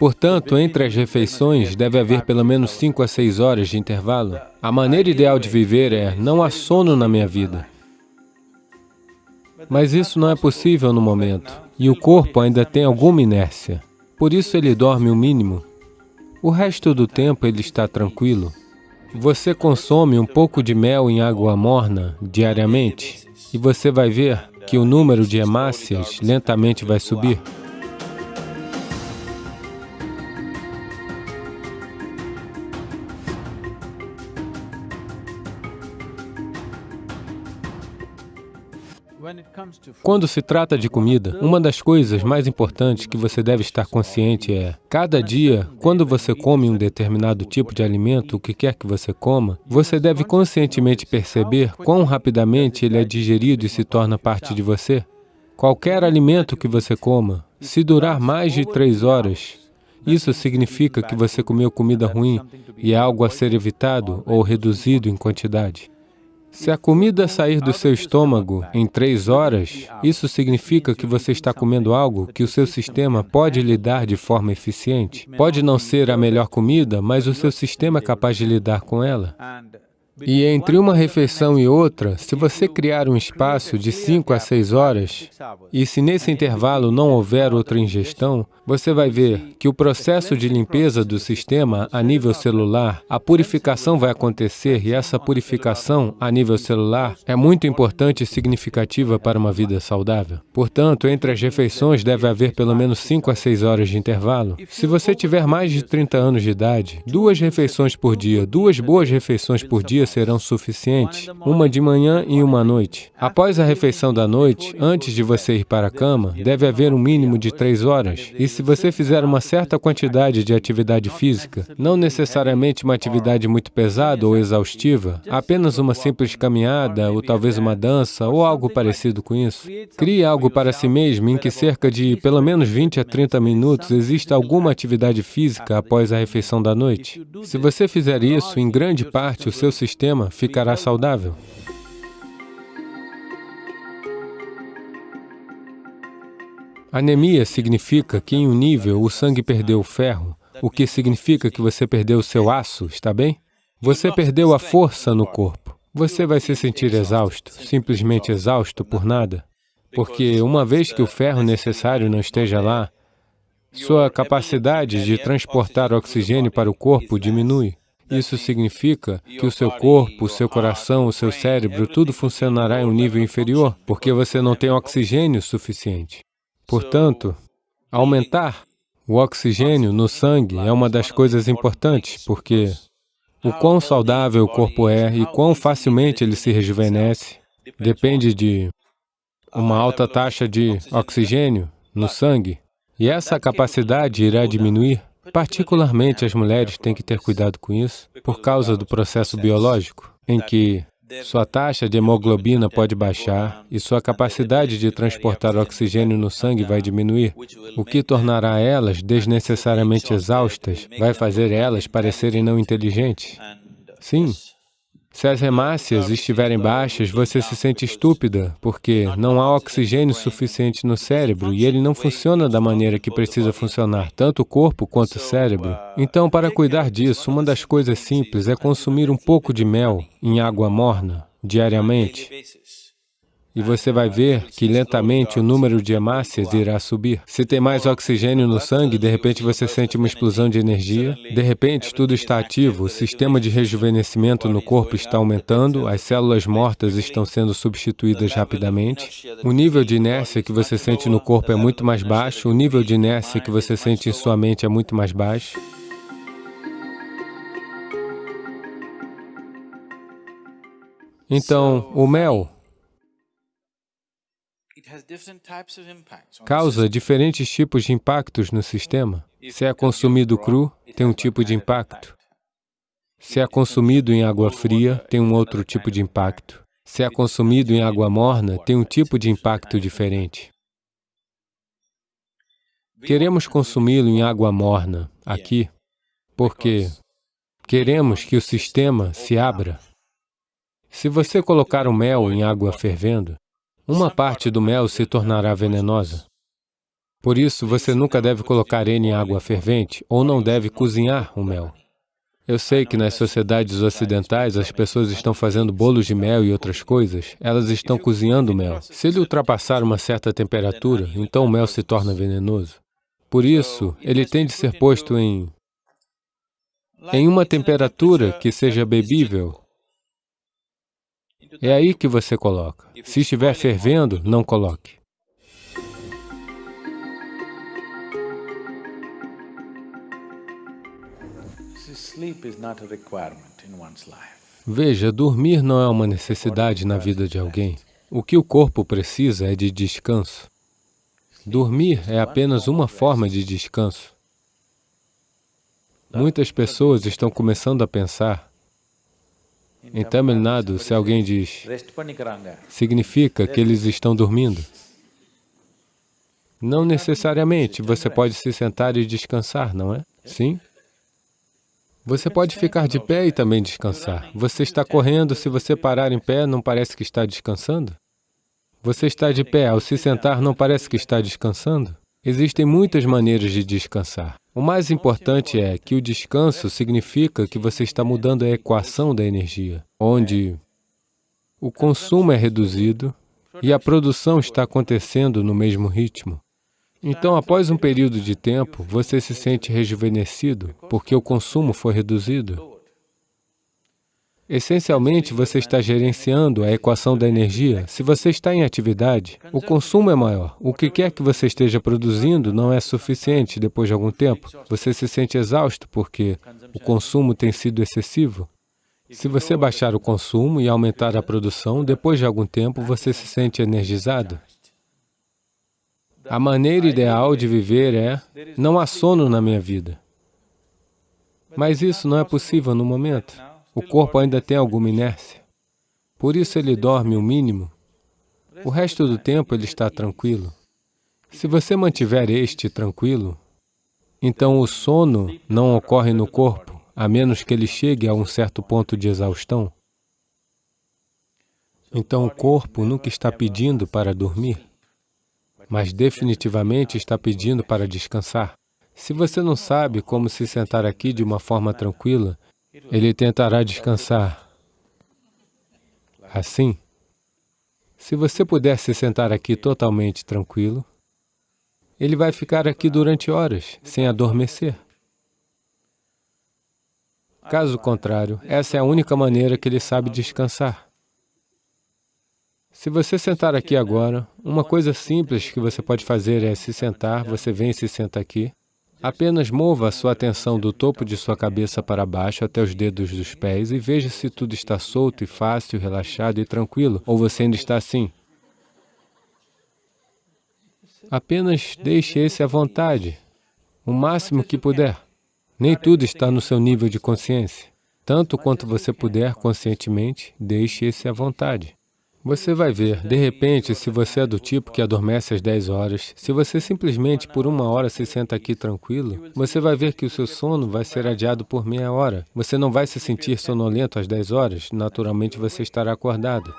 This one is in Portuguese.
Portanto, entre as refeições, deve haver pelo menos 5 a 6 horas de intervalo. A maneira ideal de viver é, não há sono na minha vida. Mas isso não é possível no momento, e o corpo ainda tem alguma inércia. Por isso ele dorme o mínimo. O resto do tempo ele está tranquilo. Você consome um pouco de mel em água morna diariamente, e você vai ver que o número de hemácias lentamente vai subir. Quando se trata de comida, uma das coisas mais importantes que você deve estar consciente é, cada dia, quando você come um determinado tipo de alimento, o que quer que você coma, você deve conscientemente perceber quão rapidamente ele é digerido e se torna parte de você. Qualquer alimento que você coma, se durar mais de três horas, isso significa que você comeu comida ruim e é algo a ser evitado ou reduzido em quantidade. Se a comida sair do seu estômago em três horas, isso significa que você está comendo algo que o seu sistema pode lidar de forma eficiente. Pode não ser a melhor comida, mas o seu sistema é capaz de lidar com ela. E entre uma refeição e outra, se você criar um espaço de 5 a 6 horas, e se nesse intervalo não houver outra ingestão, você vai ver que o processo de limpeza do sistema a nível celular, a purificação vai acontecer e essa purificação a nível celular é muito importante e significativa para uma vida saudável. Portanto, entre as refeições deve haver pelo menos 5 a 6 horas de intervalo. Se você tiver mais de 30 anos de idade, duas refeições por dia, duas boas refeições por dia serão suficientes, uma de manhã e uma à noite. Após a refeição da noite, antes de você ir para a cama, deve haver um mínimo de três horas. E se você fizer uma certa quantidade de atividade física, não necessariamente uma atividade muito pesada ou exaustiva, apenas uma simples caminhada, ou talvez uma dança, ou algo parecido com isso, crie algo para si mesmo em que cerca de pelo menos 20 a 30 minutos exista alguma atividade física após a refeição da noite. Se você fizer isso, em grande parte o seu sistema sistema ficará saudável. Anemia significa que em um nível o sangue perdeu o ferro, o que significa que você perdeu o seu aço, está bem? Você perdeu a força no corpo. Você vai se sentir exausto, simplesmente exausto por nada. Porque uma vez que o ferro necessário não esteja lá, sua capacidade de transportar oxigênio para o corpo diminui. Isso significa que o seu corpo, o seu coração, o seu cérebro, tudo funcionará em um nível inferior, porque você não tem oxigênio suficiente. Portanto, aumentar o oxigênio no sangue é uma das coisas importantes, porque o quão saudável o corpo é e quão facilmente ele se rejuvenesce depende de uma alta taxa de oxigênio no sangue, e essa capacidade irá diminuir Particularmente as mulheres têm que ter cuidado com isso, por causa do processo biológico, em que sua taxa de hemoglobina pode baixar e sua capacidade de transportar oxigênio no sangue vai diminuir, o que tornará elas desnecessariamente exaustas, vai fazer elas parecerem não inteligentes. Sim, se as hemácias estiverem baixas, você se sente estúpida, porque não há oxigênio suficiente no cérebro e ele não funciona da maneira que precisa funcionar, tanto o corpo quanto o cérebro. Então, para cuidar disso, uma das coisas simples é consumir um pouco de mel em água morna diariamente. E você vai ver que lentamente o número de hemácias irá subir. Se tem mais oxigênio no sangue, de repente você sente uma explosão de energia, de repente tudo está ativo, o sistema de rejuvenescimento no corpo está aumentando, as células mortas estão sendo substituídas rapidamente, o nível de inércia que você sente no corpo é muito mais baixo, o nível de inércia que você sente em sua mente é muito mais baixo. Então, o mel causa diferentes tipos de impactos no sistema. Se é consumido cru, tem um tipo de impacto. Se é consumido em água fria, tem um outro tipo de impacto. Se é consumido em água morna, tem um tipo de impacto diferente. Queremos consumi-lo em água morna, aqui, porque queremos que o sistema se abra. Se você colocar o mel em água fervendo, uma parte do mel se tornará venenosa. Por isso, você nunca deve colocar N em água fervente ou não deve cozinhar o mel. Eu sei que nas sociedades ocidentais as pessoas estão fazendo bolos de mel e outras coisas, elas estão cozinhando o mel. Se ele ultrapassar uma certa temperatura, então o mel se torna venenoso. Por isso, ele tem de ser posto em, em uma temperatura que seja bebível. É aí que você coloca. Se estiver fervendo, não coloque. Veja, dormir não é uma necessidade na vida de alguém. O que o corpo precisa é de descanso. Dormir é apenas uma forma de descanso. Muitas pessoas estão começando a pensar, em Tamil Nadu, se alguém diz, significa que eles estão dormindo. Não necessariamente, você pode se sentar e descansar, não é? Sim? Você pode ficar de pé e também descansar. Você está correndo, se você parar em pé, não parece que está descansando? Você está de pé, ao se sentar, não parece que está descansando? Existem muitas maneiras de descansar. O mais importante é que o descanso significa que você está mudando a equação da energia, onde o consumo é reduzido e a produção está acontecendo no mesmo ritmo. Então, após um período de tempo, você se sente rejuvenescido, porque o consumo foi reduzido. Essencialmente, você está gerenciando a equação da energia. Se você está em atividade, o consumo é maior. O que quer que você esteja produzindo não é suficiente depois de algum tempo. Você se sente exausto porque o consumo tem sido excessivo. Se você baixar o consumo e aumentar a produção, depois de algum tempo você se sente energizado. A maneira ideal de viver é, não há sono na minha vida. Mas isso não é possível no momento. O corpo ainda tem alguma inércia. Por isso ele dorme o mínimo. O resto do tempo ele está tranquilo. Se você mantiver este tranquilo, então o sono não ocorre no corpo, a menos que ele chegue a um certo ponto de exaustão. Então o corpo nunca está pedindo para dormir, mas definitivamente está pedindo para descansar. Se você não sabe como se sentar aqui de uma forma tranquila, ele tentará descansar. Assim, se você puder se sentar aqui totalmente tranquilo, ele vai ficar aqui durante horas, sem adormecer. Caso contrário, essa é a única maneira que ele sabe descansar. Se você sentar aqui agora, uma coisa simples que você pode fazer é se sentar, você vem e se senta aqui, Apenas mova a sua atenção do topo de sua cabeça para baixo até os dedos dos pés e veja se tudo está solto e fácil, relaxado e tranquilo, ou você ainda está assim. Apenas deixe esse à vontade, o máximo que puder. Nem tudo está no seu nível de consciência. Tanto quanto você puder conscientemente, deixe esse à vontade. Você vai ver, de repente, se você é do tipo que adormece às 10 horas, se você simplesmente por uma hora se senta aqui tranquilo, você vai ver que o seu sono vai ser adiado por meia hora. Você não vai se sentir sonolento às 10 horas, naturalmente você estará acordado.